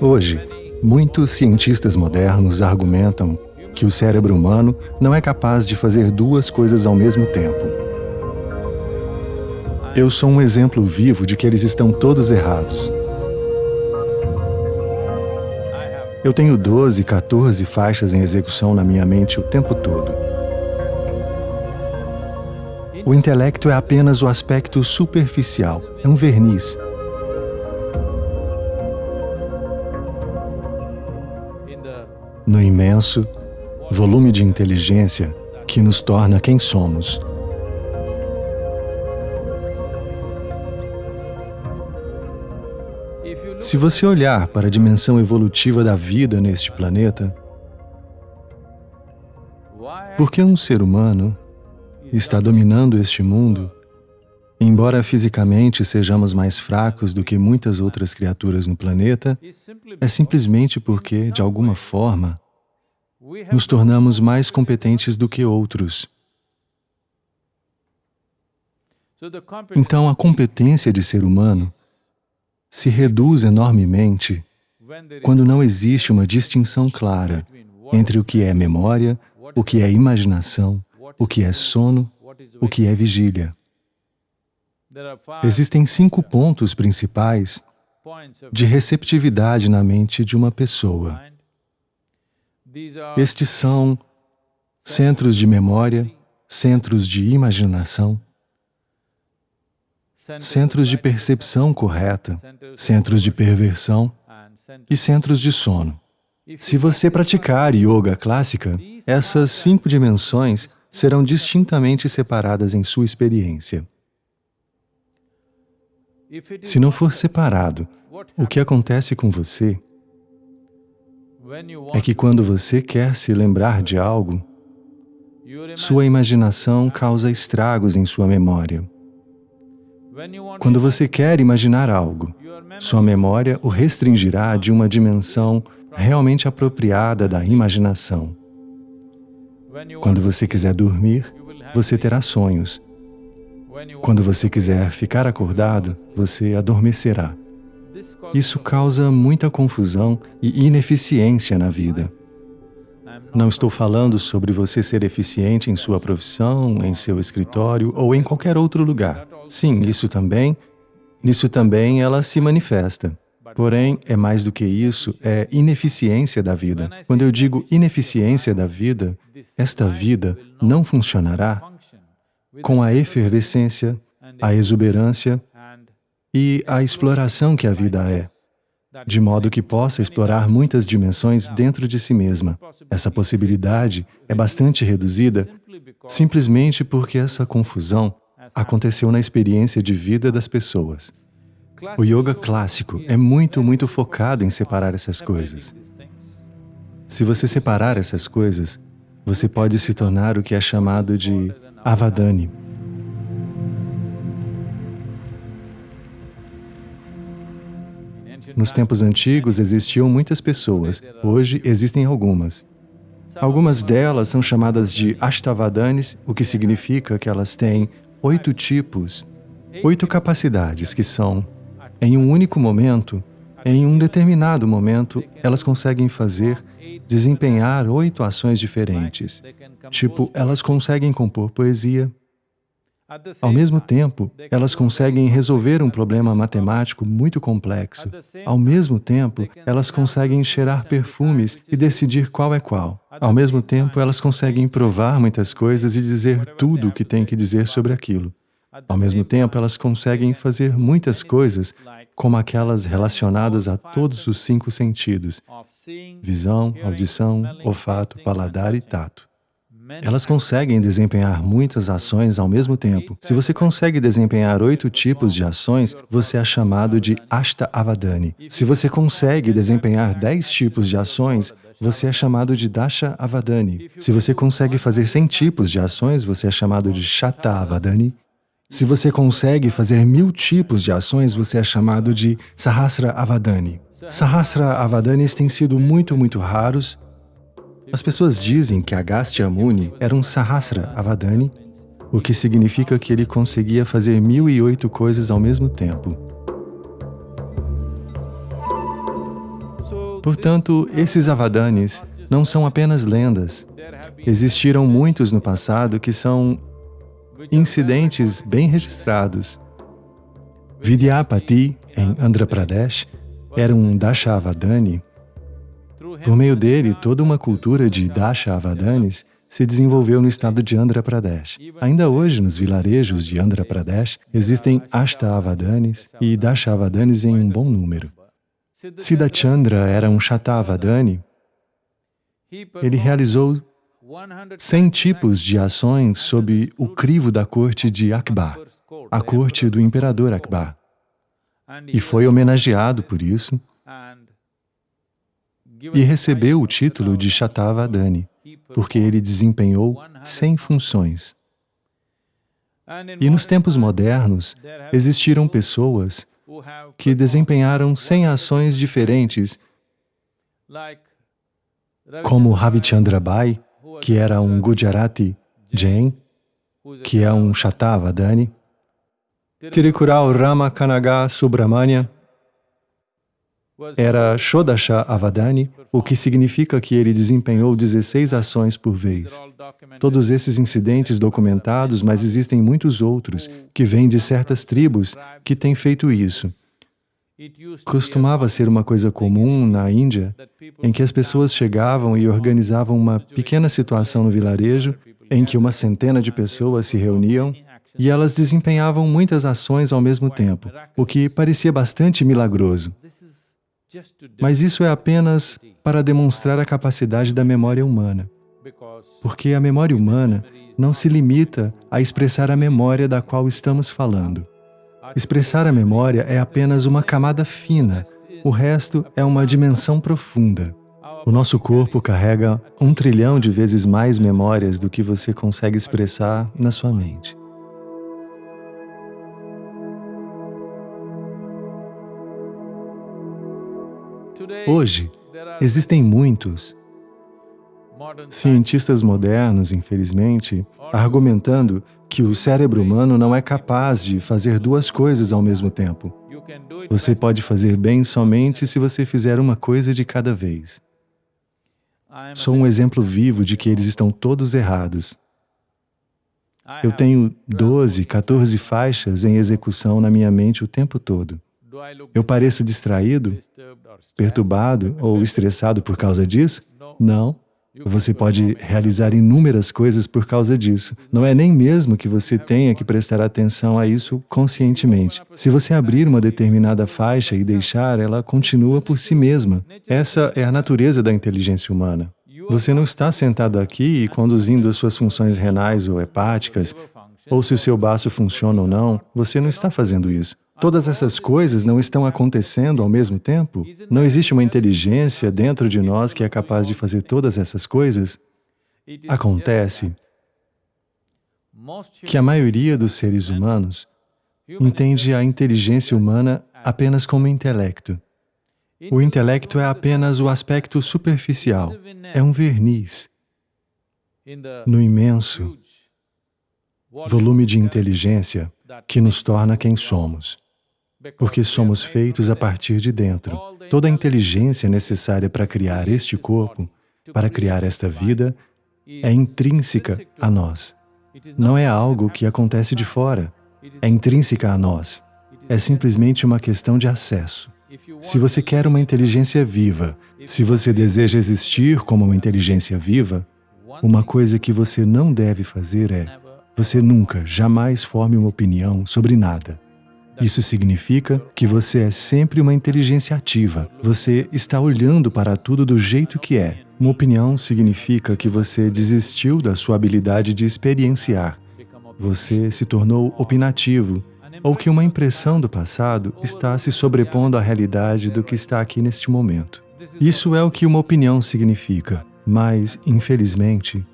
Hoje, muitos cientistas modernos argumentam que o cérebro humano não é capaz de fazer duas coisas ao mesmo tempo. Eu sou um exemplo vivo de que eles estão todos errados. Eu tenho 12, 14 faixas em execução na minha mente o tempo todo. O intelecto é apenas o aspecto superficial, é um verniz. Imenso volume de inteligência que nos torna quem somos. Se você olhar para a dimensão evolutiva da vida neste planeta, por que um ser humano está dominando este mundo, embora fisicamente sejamos mais fracos do que muitas outras criaturas no planeta, é simplesmente porque, de alguma forma, nos tornamos mais competentes do que outros. Então, a competência de ser humano se reduz enormemente quando não existe uma distinção clara entre o que é memória, o que é imaginação, o que é sono, o que é vigília. Existem cinco pontos principais de receptividade na mente de uma pessoa. Estes são centros de memória, centros de imaginação, centros de percepção correta, centros de perversão e centros de sono. Se você praticar yoga clássica, essas cinco dimensões serão distintamente separadas em sua experiência. Se não for separado, o que acontece com você é que quando você quer se lembrar de algo, sua imaginação causa estragos em sua memória. Quando você quer imaginar algo, sua memória o restringirá de uma dimensão realmente apropriada da imaginação. Quando você quiser dormir, você terá sonhos. Quando você quiser ficar acordado, você adormecerá. Isso causa muita confusão e ineficiência na vida. Não estou falando sobre você ser eficiente em sua profissão, em seu escritório ou em qualquer outro lugar. Sim, isso também, nisso também ela se manifesta. Porém, é mais do que isso, é ineficiência da vida. Quando eu digo ineficiência da vida, esta vida não funcionará com a efervescência, a exuberância e a exploração que a vida é, de modo que possa explorar muitas dimensões dentro de si mesma. Essa possibilidade é bastante reduzida simplesmente porque essa confusão aconteceu na experiência de vida das pessoas. O yoga clássico é muito, muito focado em separar essas coisas. Se você separar essas coisas, você pode se tornar o que é chamado de avadani. Nos tempos antigos existiam muitas pessoas, hoje existem algumas. Algumas delas são chamadas de Ashtavadanis, o que significa que elas têm oito tipos, oito capacidades que são, em um único momento, em um determinado momento, elas conseguem fazer, desempenhar oito ações diferentes. Tipo, elas conseguem compor poesia, ao mesmo tempo, elas conseguem resolver um problema matemático muito complexo. Ao mesmo tempo, elas conseguem cheirar perfumes e decidir qual é qual. Ao mesmo tempo, elas conseguem provar muitas coisas e dizer tudo o que tem que dizer sobre aquilo. Ao mesmo tempo, elas conseguem fazer muitas coisas, como aquelas relacionadas a todos os cinco sentidos, visão, audição, olfato, paladar e tato. Elas conseguem desempenhar muitas ações ao mesmo tempo. Se você consegue desempenhar oito tipos de ações, você é chamado de Ashta Avadani. Se você consegue desempenhar dez tipos de ações, você é chamado de Dasha Avadani. Se você consegue fazer cem tipos de ações, você é chamado de Shata Avadani. Se você consegue fazer mil tipos de ações, você é chamado de Sahasra Avadani. Sahasra Avadanis têm sido muito, muito raros as pessoas dizem que Agastya Muni era um Sahasra Avadani, o que significa que ele conseguia fazer mil e oito coisas ao mesmo tempo. Portanto, esses avadanis não são apenas lendas. Existiram muitos no passado que são incidentes bem registrados. Vidyapati, em Andhra Pradesh, era um Dashavadani. Por meio dele, toda uma cultura de Dashavadanis se desenvolveu no estado de Andhra Pradesh. Ainda hoje, nos vilarejos de Andhra Pradesh, existem Ashtavadanis e Dashavadanis em um bom número. Siddhachandra era um Shatavadani. Ele realizou 100 tipos de ações sob o crivo da corte de Akbar, a corte do imperador Akbar, e foi homenageado por isso e recebeu o título de Shatavadani porque ele desempenhou 100 funções. E nos tempos modernos, existiram pessoas que desempenharam 100 ações diferentes, como Ravichandra Bai, que era um Gujarati Jain, que é um Shatavadani, Tirikural Rama Kanaga Subramanya, era Shodasha Avadani, o que significa que ele desempenhou 16 ações por vez. Todos esses incidentes documentados, mas existem muitos outros que vêm de certas tribos que têm feito isso. Costumava ser uma coisa comum na Índia, em que as pessoas chegavam e organizavam uma pequena situação no vilarejo, em que uma centena de pessoas se reuniam e elas desempenhavam muitas ações ao mesmo tempo, o que parecia bastante milagroso. Mas isso é apenas para demonstrar a capacidade da memória humana. Porque a memória humana não se limita a expressar a memória da qual estamos falando. Expressar a memória é apenas uma camada fina, o resto é uma dimensão profunda. O nosso corpo carrega um trilhão de vezes mais memórias do que você consegue expressar na sua mente. Hoje, existem muitos cientistas modernos, infelizmente, argumentando que o cérebro humano não é capaz de fazer duas coisas ao mesmo tempo. Você pode fazer bem somente se você fizer uma coisa de cada vez. Sou um exemplo vivo de que eles estão todos errados. Eu tenho 12, 14 faixas em execução na minha mente o tempo todo. Eu pareço distraído, perturbado ou estressado por causa disso? Não. Você pode realizar inúmeras coisas por causa disso. Não é nem mesmo que você tenha que prestar atenção a isso conscientemente. Se você abrir uma determinada faixa e deixar, ela continua por si mesma. Essa é a natureza da inteligência humana. Você não está sentado aqui e conduzindo as suas funções renais ou hepáticas, ou se o seu baço funciona ou não, você não está fazendo isso. Todas essas coisas não estão acontecendo ao mesmo tempo? Não existe uma inteligência dentro de nós que é capaz de fazer todas essas coisas? Acontece que a maioria dos seres humanos entende a inteligência humana apenas como intelecto. O intelecto é apenas o aspecto superficial, é um verniz no imenso volume de inteligência que nos torna quem somos porque somos feitos a partir de dentro. Toda a inteligência necessária para criar este corpo, para criar esta vida, é intrínseca a nós. Não é algo que acontece de fora, é intrínseca a nós. É simplesmente uma questão de acesso. Se você quer uma inteligência viva, se você deseja existir como uma inteligência viva, uma coisa que você não deve fazer é, você nunca, jamais forme uma opinião sobre nada. Isso significa que você é sempre uma inteligência ativa. Você está olhando para tudo do jeito que é. Uma opinião significa que você desistiu da sua habilidade de experienciar. Você se tornou opinativo, ou que uma impressão do passado está se sobrepondo à realidade do que está aqui neste momento. Isso é o que uma opinião significa. Mas, infelizmente,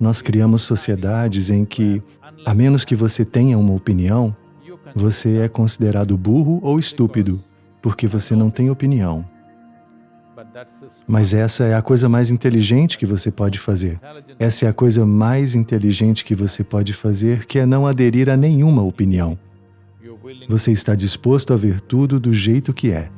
nós criamos sociedades em que, a menos que você tenha uma opinião, você é considerado burro ou estúpido, porque você não tem opinião. Mas essa é a coisa mais inteligente que você pode fazer. Essa é a coisa mais inteligente que você pode fazer, que é não aderir a nenhuma opinião. Você está disposto a ver tudo do jeito que é.